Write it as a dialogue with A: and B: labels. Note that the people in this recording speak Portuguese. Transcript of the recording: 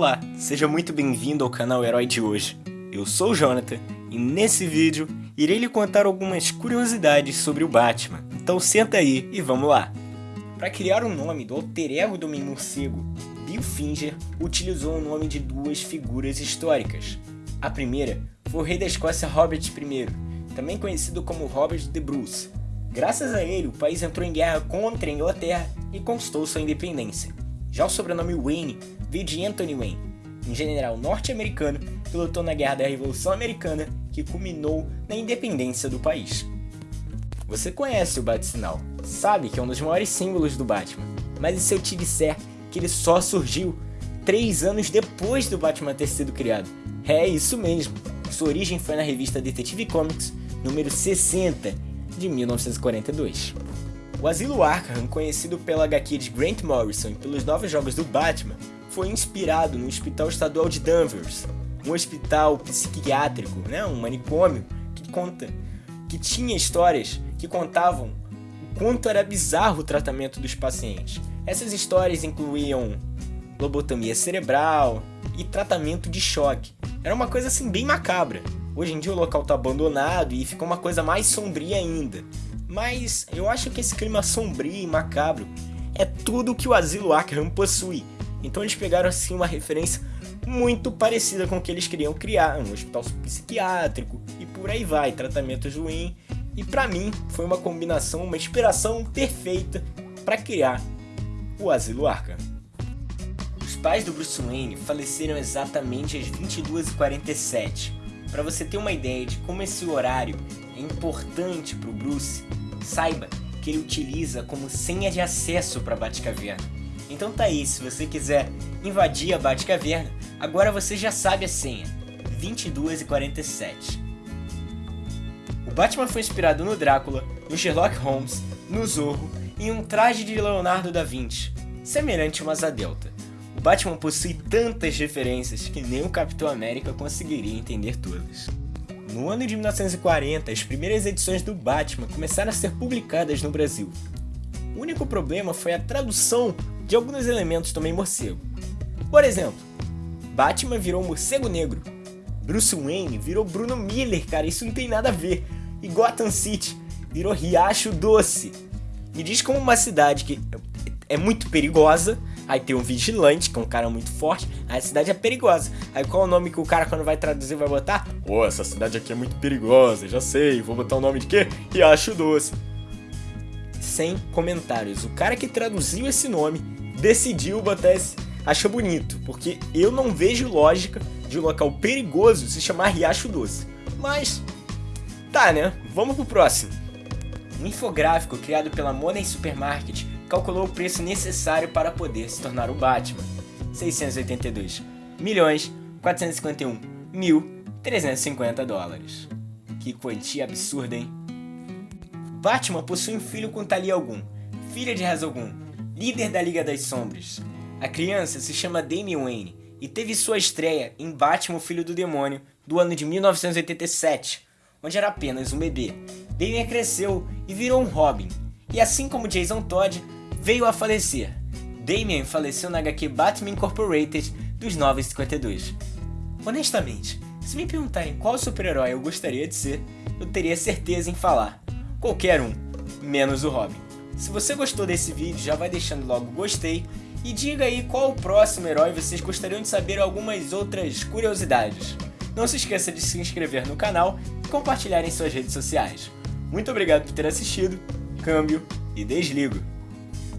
A: Olá, seja muito bem-vindo ao canal Herói de hoje. Eu sou o Jonathan e nesse vídeo irei lhe contar algumas curiosidades sobre o Batman. Então senta aí e vamos lá. Para criar o nome do alter ego do Homem Morcego, Bill Finger utilizou o nome de duas figuras históricas. A primeira foi o rei da Escócia Robert I, também conhecido como Robert the Bruce. Graças a ele, o país entrou em guerra contra a Inglaterra e conquistou sua independência. Já o sobrenome Wayne veio de Anthony Wayne, um general norte-americano que lutou na Guerra da Revolução Americana que culminou na independência do país. Você conhece o Bat-Sinal, sabe que é um dos maiores símbolos do Batman, mas e se eu te disser que ele só surgiu 3 anos depois do Batman ter sido criado? É isso mesmo, sua origem foi na revista Detective Comics número 60 de 1942. O Asilo Arkham, conhecido pela HQ de Grant Morrison e pelos novos jogos do Batman, foi inspirado no Hospital Estadual de Danvers, um hospital psiquiátrico, né, um manicômio que conta que tinha histórias que contavam o quanto era bizarro o tratamento dos pacientes. Essas histórias incluíam lobotomia cerebral e tratamento de choque. Era uma coisa assim bem macabra. Hoje em dia o local está abandonado e ficou uma coisa mais sombria ainda. Mas eu acho que esse clima sombrio e macabro é tudo que o Asilo Arkham possui. Então eles pegaram assim uma referência muito parecida com o que eles queriam criar, um hospital psiquiátrico e por aí vai, tratamentos ruins. E para mim foi uma combinação, uma inspiração perfeita para criar o Asilo Arkham. Os pais do Bruce Wayne faleceram exatamente às 22h47. Para você ter uma ideia de como esse horário é importante para o Bruce, saiba que ele utiliza como senha de acesso para a Batcaverna. Então tá aí, se você quiser invadir a Batcaverna, agora você já sabe a senha, 22 e 47. O Batman foi inspirado no Drácula, no Sherlock Holmes, no Zorro e em um traje de Leonardo da Vinci, semelhante a uma delta. O Batman possui tantas referências que nem o Capitão América conseguiria entender todas. No ano de 1940, as primeiras edições do Batman começaram a ser publicadas no Brasil. O único problema foi a tradução de alguns elementos meio morcego. Por exemplo, Batman virou morcego negro, Bruce Wayne virou Bruno Miller, cara, isso não tem nada a ver. E Gotham City virou Riacho Doce. Me diz como uma cidade que é muito perigosa Aí tem um vigilante, que é um cara muito forte. Aí a cidade é perigosa. Aí qual é o nome que o cara, quando vai traduzir, vai botar? Pô, oh, essa cidade aqui é muito perigosa, já sei. Vou botar o nome de quê? Riacho Doce. Sem comentários. O cara que traduziu esse nome decidiu botar esse. Acha bonito, porque eu não vejo lógica de um local perigoso se chamar Riacho Doce. Mas, tá né? Vamos pro próximo. Um infográfico criado pela Money Supermarket calculou o preço necessário para poder se tornar o Batman. 682 milhões 451 mil 350 dólares. Que quantia absurda, hein? Batman possui um filho com Talia Algum, filha de Ra's Algum, líder da Liga das Sombras. A criança se chama Damian Wayne e teve sua estreia em Batman Filho do Demônio do ano de 1987, onde era apenas um bebê. Damian cresceu e virou um Robin, e assim como Jason Todd, veio a falecer. Damian faleceu na HQ Batman Incorporated dos 952. Honestamente, se me perguntarem qual super-herói eu gostaria de ser, eu teria certeza em falar. Qualquer um, menos o Robin. Se você gostou desse vídeo, já vai deixando logo gostei e diga aí qual o próximo herói vocês gostariam de saber algumas outras curiosidades. Não se esqueça de se inscrever no canal e compartilhar em suas redes sociais. Muito obrigado por ter assistido, câmbio e desligo.